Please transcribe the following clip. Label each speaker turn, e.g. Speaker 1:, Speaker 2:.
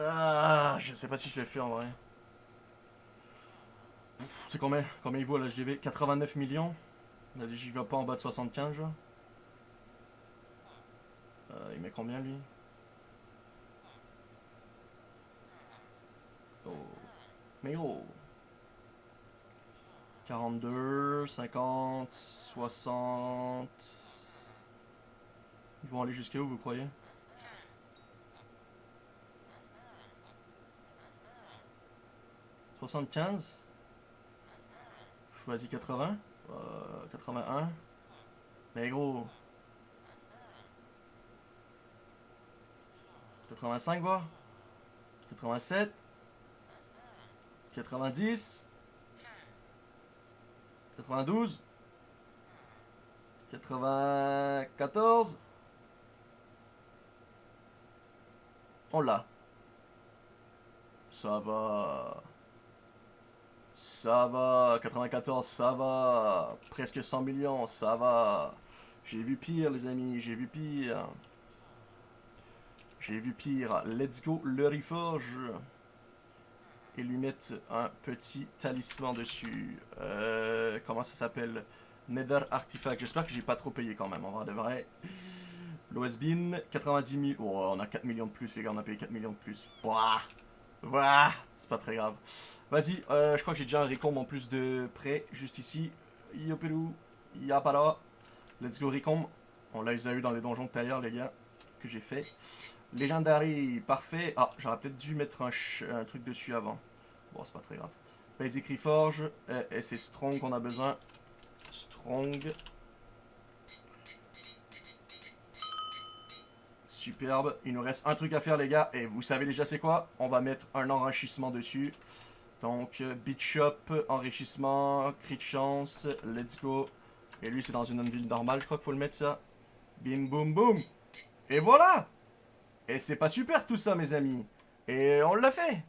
Speaker 1: Ah, je sais pas si je l'ai fait en vrai. C'est combien Combien il vaut l'HDV 89 millions? Vas-y, j'y vais pas en bas de 75, genre. Euh, il met combien, lui? Oh. Mais oh 42, 50, 60... Ils vont aller jusqu'à où, vous croyez « 75 Vas-y, 80 euh, 81 Mais gros. 85, voir 87 90 92 94 On l'a. Ça va. Ça va. 94, ça va. Presque 100 millions, ça va. J'ai vu pire, les amis. J'ai vu pire. J'ai vu pire. Let's go, le Reforge. Et lui mettre un petit talisman dessus. Euh, comment ça s'appelle? Nether Artifact. J'espère que j'ai pas trop payé quand même, en vrai de vrai. L'OSBIN, 90 000. Oh, on a 4 millions de plus, les gars, on a payé 4 millions de plus. Wouah C'est pas très grave. Vas-y, euh, je crois que j'ai déjà un récombe en plus de près, juste ici. Yopelou, yapala. Let's go récombe. On l'a eu dans les donjons tout à l'heure, les gars, que j'ai fait. Legendary, parfait. Ah, j'aurais peut-être dû mettre un, un, truc dessus avant. Bon, c'est pas très grave. Basic Reforge, euh, et c'est Strong qu'on a besoin. Strong. Superbe. Il nous reste un truc à faire, les gars. Et vous savez déjà c'est quoi? On va mettre un enrichissement dessus. Donc, Beat Shop, enrichissement, crit de chance, let's go. Et lui, c'est dans une ville normale, je crois qu'il faut le mettre, ça. Bim, boum, boum. Et voilà Et c'est pas super tout ça, mes amis. Et on l'a fait